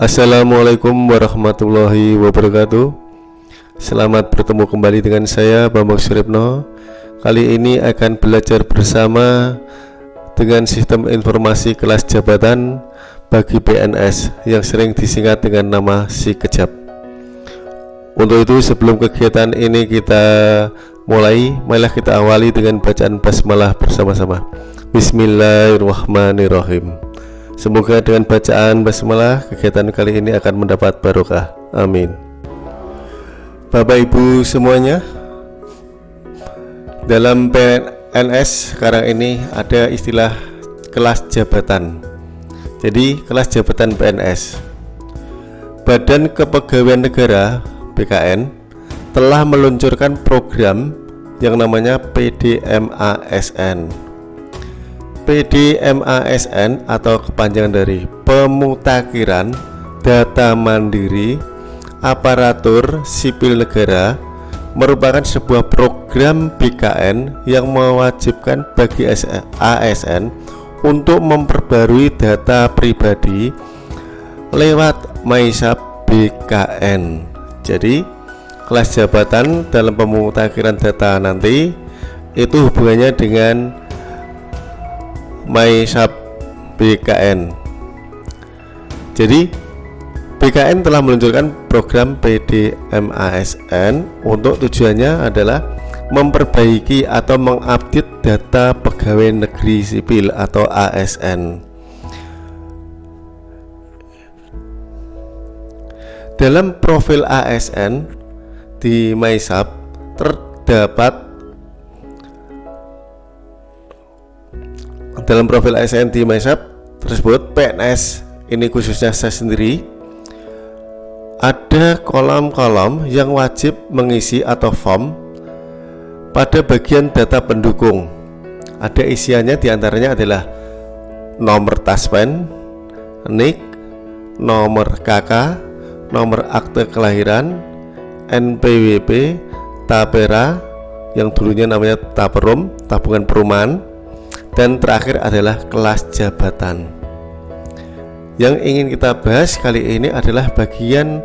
Assalamualaikum warahmatullahi wabarakatuh. Selamat bertemu kembali dengan saya Bambang Suripno Kali ini akan belajar bersama dengan sistem informasi kelas jabatan bagi PNS yang sering disingkat dengan nama si kejap. Untuk itu sebelum kegiatan ini kita mulai Marilah kita awali dengan bacaan basmalah bersama-sama. Bismillahirrahmanirrahim Semoga dengan bacaan basmalah kegiatan kali ini akan mendapat barokah. Amin. Bapak Ibu semuanya Dalam PNS sekarang ini ada istilah kelas jabatan. Jadi kelas jabatan PNS Badan Kepegawaian Negara BKN telah meluncurkan program yang namanya PDMASN PDMASN atau kepanjangan dari pemutakhiran data mandiri aparatur sipil negara merupakan sebuah program BKN yang mewajibkan bagi ASN untuk memperbarui data pribadi lewat MySap BKN. Jadi, kelas jabatan dalam pemutakhiran data nanti itu hubungannya dengan MySap BKN. Jadi, BKN telah meluncurkan program PDMASN untuk tujuannya adalah memperbaiki atau mengupdate data pegawai negeri sipil atau ASN. Dalam profil ASN di MySap terdapat dalam profil ASN di MySap tersebut PNS ini khususnya saya sendiri ada kolom-kolom yang wajib mengisi atau form pada bagian data pendukung. Ada isiannya di antaranya adalah nomor taspen, NIK, nomor KK, nomor akte kelahiran, NPWP, Tapera yang dulunya namanya Taperum, tabungan perumahan, dan terakhir adalah kelas jabatan. Yang ingin kita bahas kali ini adalah bagian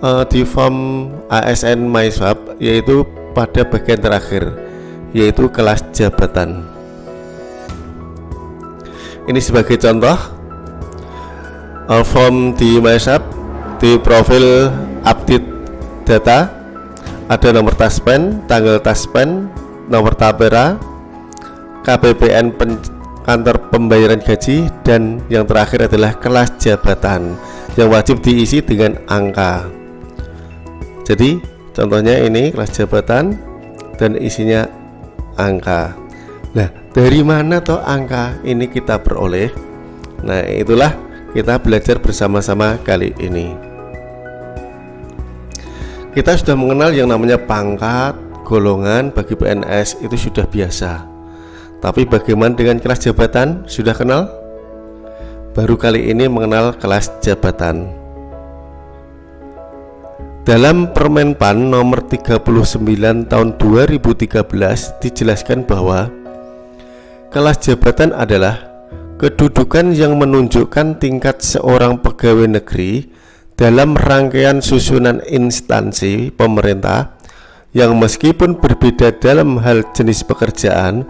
uh, di form ASN MySwap yaitu pada bagian terakhir yaitu kelas jabatan. Ini sebagai contoh uh, form di MySwap di profil update data ada nomor taspen, tanggal taspen, nomor tapera, KPPN pen kantor pembayaran gaji dan yang terakhir adalah kelas jabatan yang wajib diisi dengan angka. Jadi contohnya ini kelas jabatan dan isinya angka. Nah dari mana toh angka ini kita peroleh? Nah itulah kita belajar bersama-sama kali ini. Kita sudah mengenal yang namanya pangkat golongan bagi PNS itu sudah biasa tapi bagaimana dengan kelas jabatan? Sudah kenal? Baru kali ini mengenal kelas jabatan. Dalam Permenpan nomor 39 tahun 2013 dijelaskan bahwa kelas jabatan adalah kedudukan yang menunjukkan tingkat seorang pegawai negeri dalam rangkaian susunan instansi pemerintah yang meskipun berbeda dalam hal jenis pekerjaan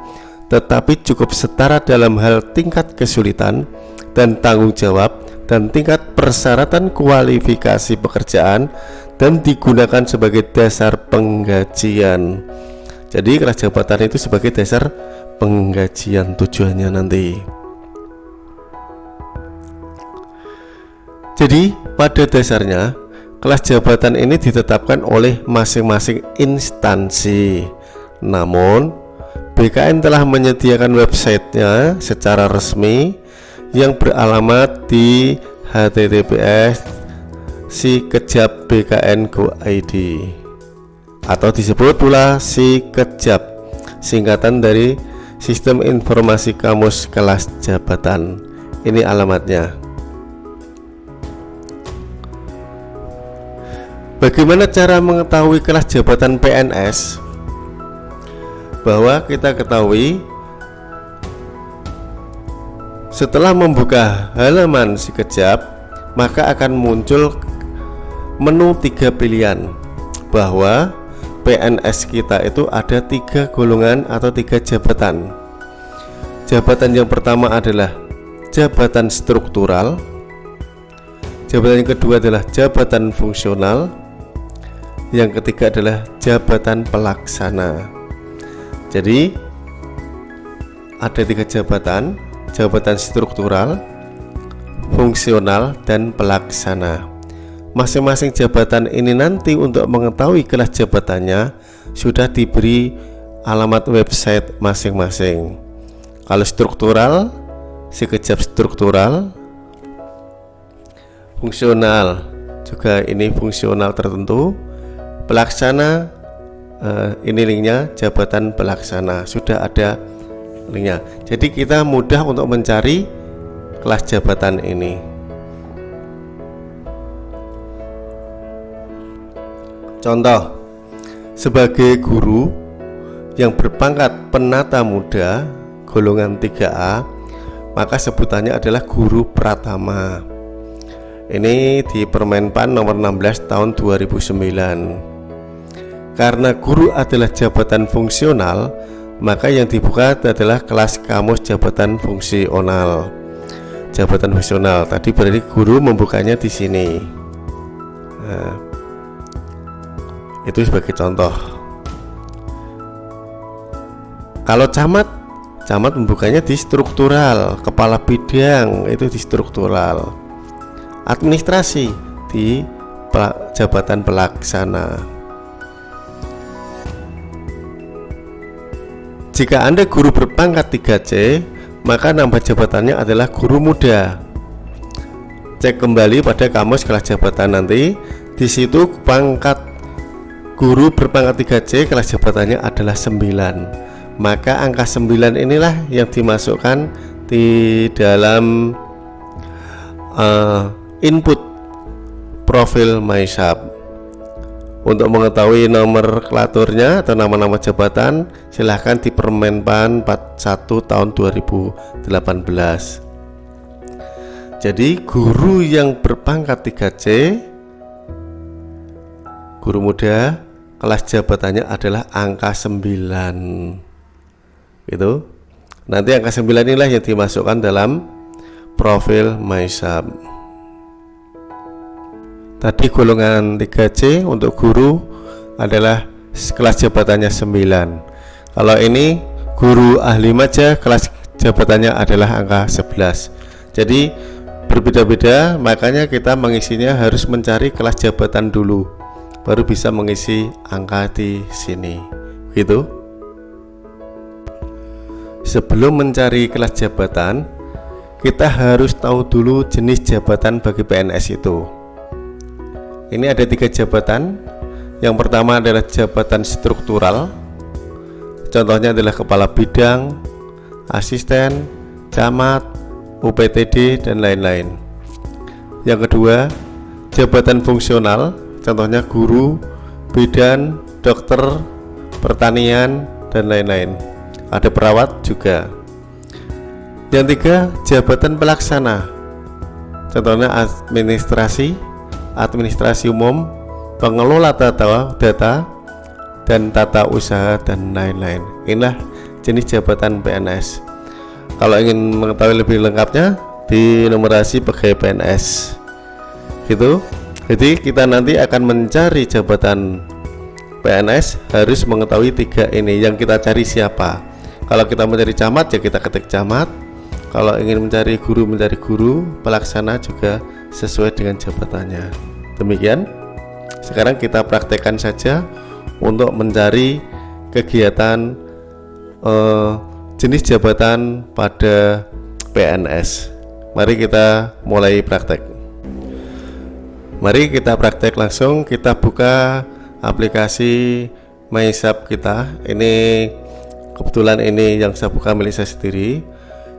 tetapi cukup setara dalam hal tingkat kesulitan dan tanggung jawab dan tingkat persyaratan kualifikasi pekerjaan dan digunakan sebagai dasar penggajian. Jadi kelas jabatan itu sebagai dasar penggajian tujuannya nanti. Jadi pada dasarnya kelas jabatan ini ditetapkan oleh masing-masing instansi. Namun BKN telah menyediakan websitenya secara resmi yang beralamat di https si kejap BKN Go ID atau disebut pula si kejap singkatan dari Sistem Informasi Kamus Kelas Jabatan. Ini alamatnya. Bagaimana cara mengetahui kelas jabatan PNS? Bahwa kita ketahui setelah membuka halaman si kejap maka akan muncul menu tiga pilihan bahwa PNS kita itu ada tiga golongan atau tiga jabatan. Jabatan yang pertama adalah jabatan struktural, jabatan yang kedua adalah jabatan fungsional, yang ketiga adalah jabatan pelaksana. Jadi ada tiga jabatan, jabatan struktural, fungsional, dan pelaksana. Masing-masing jabatan ini nanti untuk mengetahui kelas jabatannya sudah diberi alamat website masing-masing. Kalau struktural, sekejap struktural, fungsional juga ini fungsional tertentu, pelaksana eh, ini linknya jabatan pelaksana sudah ada linknya. Jadi kita mudah untuk mencari kelas jabatan ini. Contoh, sebagai guru yang berpangkat penata muda golongan 3A, maka sebutannya adalah guru pratama. Ini di Permenpan nomor 16 tahun 2009. Karena guru adalah jabatan fungsional, maka yang dibuka adalah kelas kamus jabatan fungsional. Jabatan fungsional tadi berarti guru membukanya di sini. Nah, itu sebagai contoh kalau camat camat membukanya di struktural kepala bidang itu di struktural administrasi di jabatan pelaksana jika anda guru berpangkat 3C maka nama jabatannya adalah guru muda. Cek kembali pada kamus kelas jabatan nanti. Di situ pangkat Guru berpangkat 3C kelas jabatannya adalah 9 Maka angka 9 inilah yang dimasukkan di dalam uh, input profil MyShop Untuk mengetahui nomor klaturnya atau nama-nama jabatan silahkan di Permenpan 41 tahun 2018 Jadi guru yang berpangkat 3C Guru muda kelas jabatannya adalah angka 9 itu nanti angka 9 inilah yang dimasukkan dalam profil MySub tadi golongan 3C untuk guru adalah kelas jabatannya 9 kalau ini guru ahli maja kelas jabatannya adalah angka 11 jadi berbeda-beda makanya kita mengisinya harus mencari kelas jabatan dulu baru bisa mengisi angka di sini. Gitu sebelum mencari kelas jabatan kita harus tahu dulu jenis jabatan bagi PNS itu ini ada tiga jabatan yang pertama adalah jabatan struktural contohnya adalah kepala bidang asisten camat UPTD dan lain-lain yang kedua jabatan fungsional contohnya guru, bidan, dokter, pertanian, dan lain-lain. Ada perawat juga. Yang tiga, jabatan pelaksana. Contohnya administrasi, administrasi umum, pengelola data, data dan tata usaha dan lain-lain. Inilah jenis jabatan PNS. Kalau ingin mengetahui lebih lengkapnya, di numerasi pegawai PNS. Gitu jadi kita nanti akan mencari jabatan PNS harus mengetahui tiga ini yang kita cari siapa kalau kita mencari camat ya kita ketik camat kalau ingin mencari guru mencari guru pelaksana juga sesuai dengan jabatannya demikian. Sekarang kita praktekkan saja untuk mencari kegiatan eh, jenis jabatan pada PNS mari kita mulai praktek. Mari kita praktek langsung. Kita buka aplikasi MySub kita. Ini kebetulan ini yang saya buka milik saya sendiri.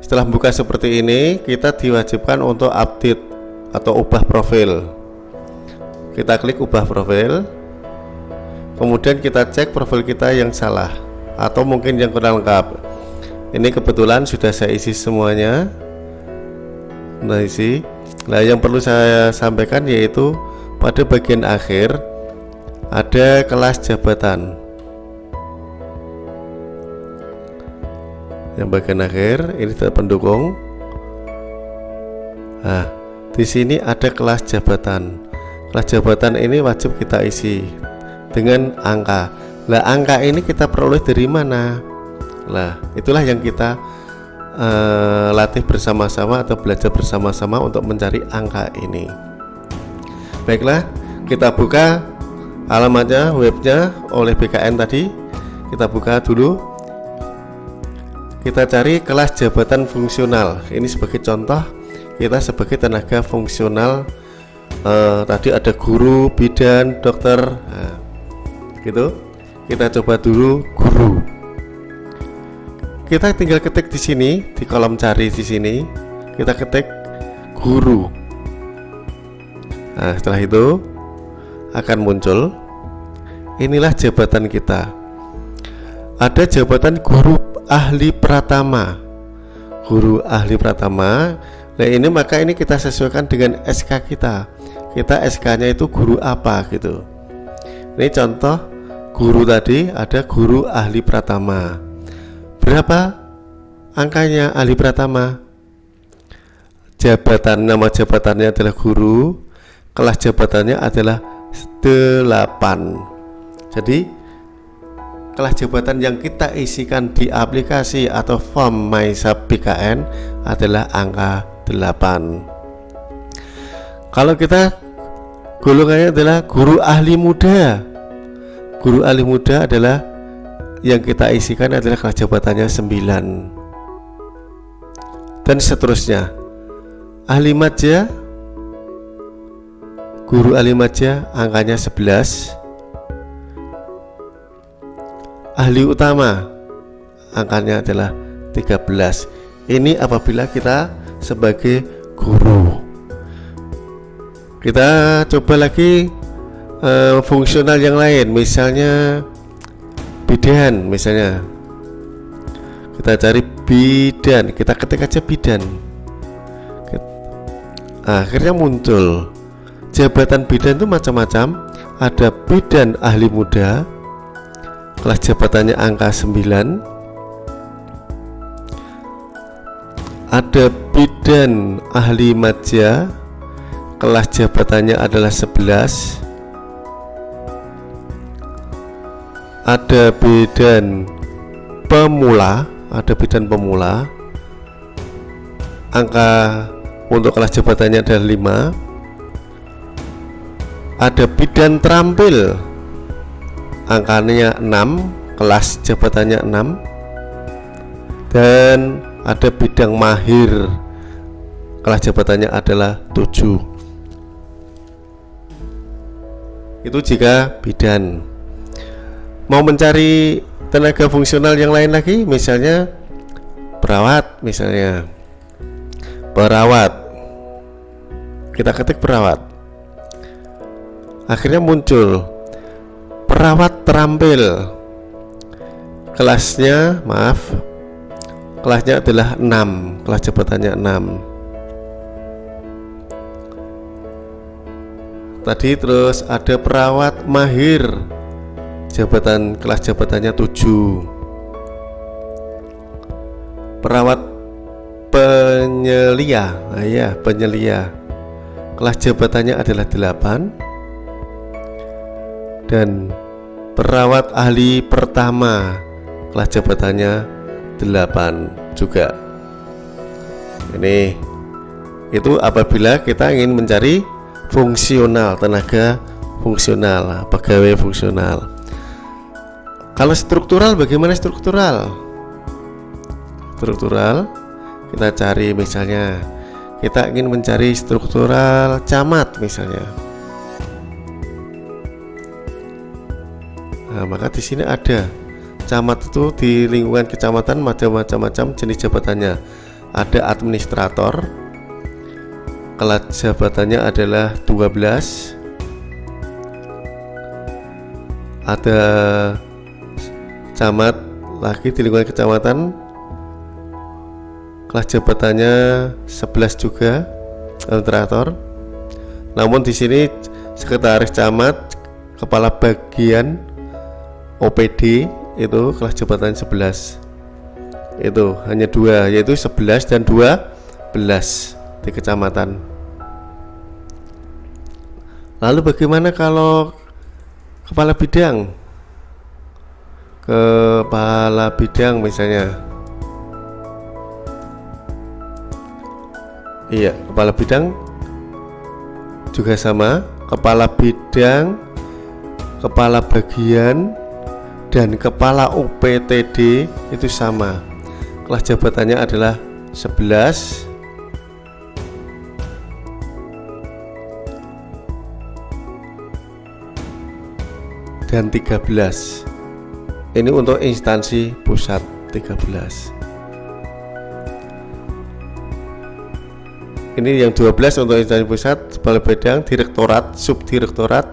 Setelah buka seperti ini kita diwajibkan untuk update atau ubah profil kita klik ubah profil kemudian kita cek profil kita yang salah atau mungkin yang kurang lengkap ini kebetulan sudah saya isi semuanya nah isi Nah, yang perlu saya sampaikan yaitu pada bagian akhir ada kelas jabatan. Yang bagian akhir ini tetap pendukung. Nah, di sini ada kelas jabatan. Kelas jabatan ini wajib kita isi dengan angka. Lah, angka ini kita peroleh dari mana? Lah, itulah yang kita uh, latih bersama-sama atau belajar bersama-sama untuk mencari angka ini. Baiklah, kita buka alamatnya, webnya oleh BKN tadi. Kita buka dulu. Kita cari kelas jabatan fungsional. Ini sebagai contoh, kita sebagai tenaga fungsional. Uh, tadi ada guru, bidan, dokter, nah, gitu. Kita coba dulu guru. Kita tinggal ketik di sini di kolom cari di sini. Kita ketik guru. Nah setelah itu akan muncul. Inilah jabatan kita. Ada jabatan guru ahli pratama. Guru ahli pratama. Nah ini maka ini kita sesuaikan dengan SK kita kita SK nya itu guru apa gitu ini contoh guru tadi ada guru ahli pratama Berapa angkanya ahli pratama? Jabatan nama jabatannya adalah guru, kelas jabatannya adalah 8. Jadi kelas jabatan yang kita isikan di aplikasi atau form MySab BKN adalah angka 8. Kalau kita golongannya adalah guru ahli muda. Guru ahli muda adalah yang kita isikan adalah jabatannya 9 dan seterusnya. Ahli maja guru ahli maja angkanya 11 ahli utama angkanya adalah 13 ini apabila kita sebagai guru kita coba lagi uh, fungsional yang lain misalnya bidan misalnya. Kita cari bidan kita ketik aja bidan. Akhirnya muncul. Jabatan bidan itu macam-macam. Ada bidan ahli muda kelas jabatannya angka 9 ada bidan ahli maja kelas jabatannya adalah 11 ada bidan pemula ada bidan pemula. Angka untuk kelas jabatannya ada 5 ada bidan terampil angkanya 6 kelas jabatannya 6 dan ada bidang mahir kelas jabatannya adalah 7 itu jika bidan. Mau mencari tenaga fungsional yang lain lagi misalnya perawat misalnya perawat. Kita ketik perawat. Akhirnya muncul perawat terampil. Kelasnya maaf kelasnya adalah 6 kelas jabatannya 6 tadi terus ada perawat mahir. Jabatan kelas jabatannya 7 perawat penyelia. Nah ya penyelia. Kelas jabatannya adalah 8 dan perawat ahli pertama kelas jabatannya 8 juga. Ini itu apabila kita ingin mencari fungsional tenaga fungsional pegawai fungsional kalau struktural bagaimana struktural? Struktural kita cari misalnya kita ingin mencari struktural camat misalnya. Nah, maka di sini ada camat itu di lingkungan kecamatan macam-macam jenis jabatannya. Ada administrator, kelas jabatannya adalah 12 ada camat lagi di lingkungan kecamatan. Kelas jabatannya 11 juga administrator. Namun di sini sekretaris camat, kepala bagian OPD itu kelas jabatan 11 itu hanya dua yaitu 11 dan 12 di kecamatan lalu bagaimana kalau kepala bidang? Kepala bidang misalnya. Iya kepala bidang juga sama. Kepala bidang kepala bagian dan kepala UPTD itu sama. Kelas jabatannya adalah 11 dan 13 ini untuk instansi pusat 13 ini yang 12 untuk instansi pusat kepala bidang direktorat subdirektorat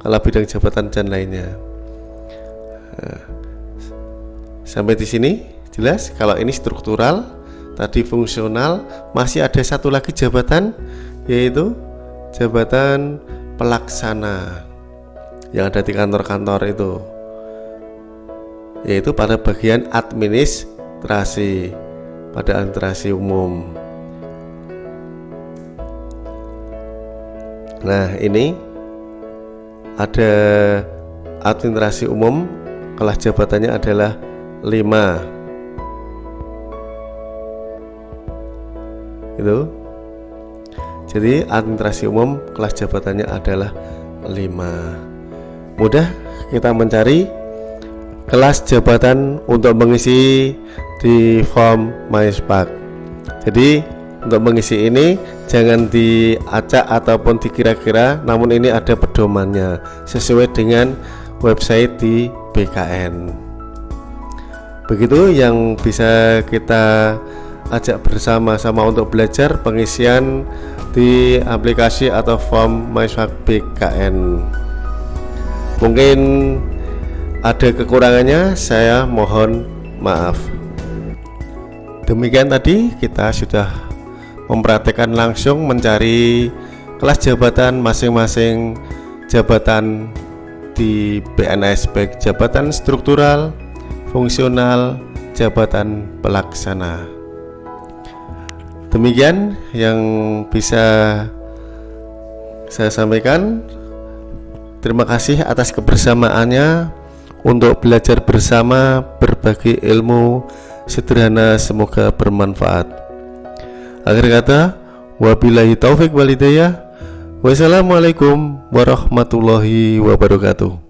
kepala bidang jabatan dan lainnya. Nah, sampai di sini jelas? Kalau ini struktural, tadi fungsional, masih ada satu lagi jabatan yaitu jabatan pelaksana yang ada di kantor-kantor itu. Yaitu pada bagian administrasi pada administrasi umum. Nah ini ada administrasi umum kelas jabatannya adalah 5 itu. Jadi administrasi umum kelas jabatannya adalah 5 mudah kita mencari kelas jabatan untuk mengisi di form MySpark. Jadi untuk mengisi ini jangan diacak ataupun dikira-kira namun ini ada pedomannya sesuai dengan website di BKN begitu yang bisa kita ajak bersama-sama untuk belajar pengisian di aplikasi atau form MySwag BKN mungkin ada kekurangannya saya mohon maaf demikian tadi kita sudah mempraktekkan langsung mencari kelas jabatan masing-masing jabatan di PNS baik jabatan struktural, fungsional, jabatan pelaksana. Demikian yang bisa saya sampaikan. Terima kasih atas kebersamaannya untuk belajar bersama berbagi ilmu sederhana semoga bermanfaat. Akhir kata, wabillahi taufik walidayah. Wassalamualaikum warahmatullahi wabarakatuh.